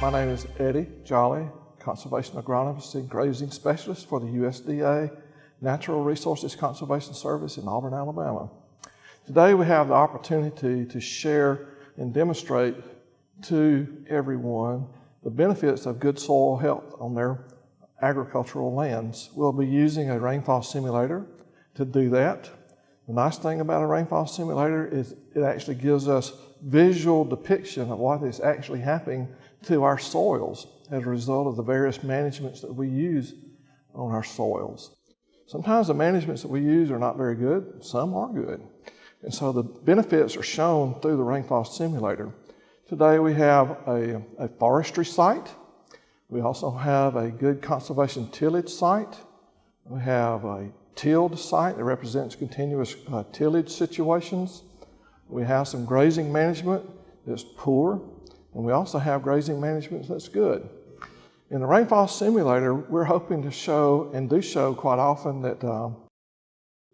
My name is Eddie Jolly, Conservation Agronomist and Grazing Specialist for the USDA Natural Resources Conservation Service in Auburn, Alabama. Today we have the opportunity to share and demonstrate to everyone the benefits of good soil health on their agricultural lands. We'll be using a rainfall simulator to do that. The nice thing about a rainfall simulator is it actually gives us visual depiction of what is actually happening to our soils as a result of the various managements that we use on our soils. Sometimes the managements that we use are not very good, some are good. And so the benefits are shown through the rainfall simulator. Today we have a, a forestry site. We also have a good conservation tillage site. We have a tilled site that represents continuous uh, tillage situations. We have some grazing management that's poor. And we also have grazing management that's good. In the rainfall simulator, we're hoping to show and do show quite often that uh,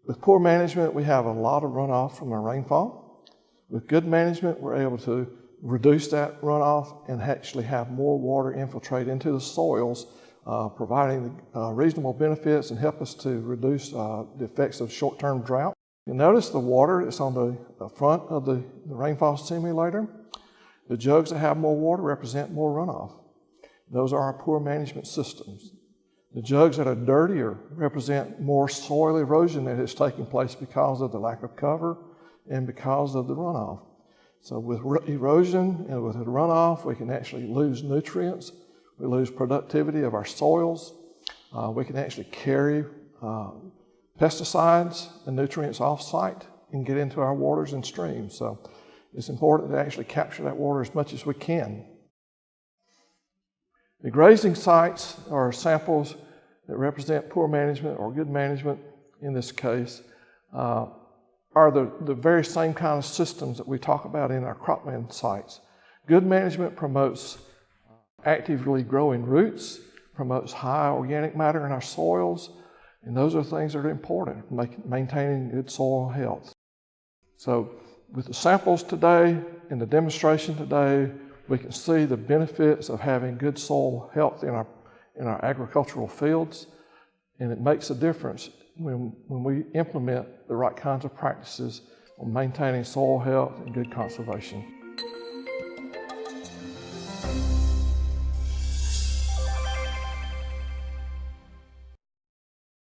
with poor management, we have a lot of runoff from our rainfall. With good management, we're able to reduce that runoff and actually have more water infiltrate into the soils, uh, providing uh, reasonable benefits and help us to reduce uh, the effects of short-term drought. You notice the water that's on the, the front of the, the rainfall simulator. The jugs that have more water represent more runoff. Those are our poor management systems. The jugs that are dirtier represent more soil erosion that is taking place because of the lack of cover and because of the runoff. So with erosion and with the runoff, we can actually lose nutrients. We lose productivity of our soils. Uh, we can actually carry uh, pesticides and nutrients off-site and get into our waters and streams. So it's important to actually capture that water as much as we can. The grazing sites are samples that represent poor management or good management in this case, uh, are the, the very same kind of systems that we talk about in our cropland sites. Good management promotes actively growing roots, promotes high organic matter in our soils, and those are things that are important, make, maintaining good soil health. So with the samples today and the demonstration today, we can see the benefits of having good soil health in our, in our agricultural fields. And it makes a difference when, when we implement the right kinds of practices on maintaining soil health and good conservation.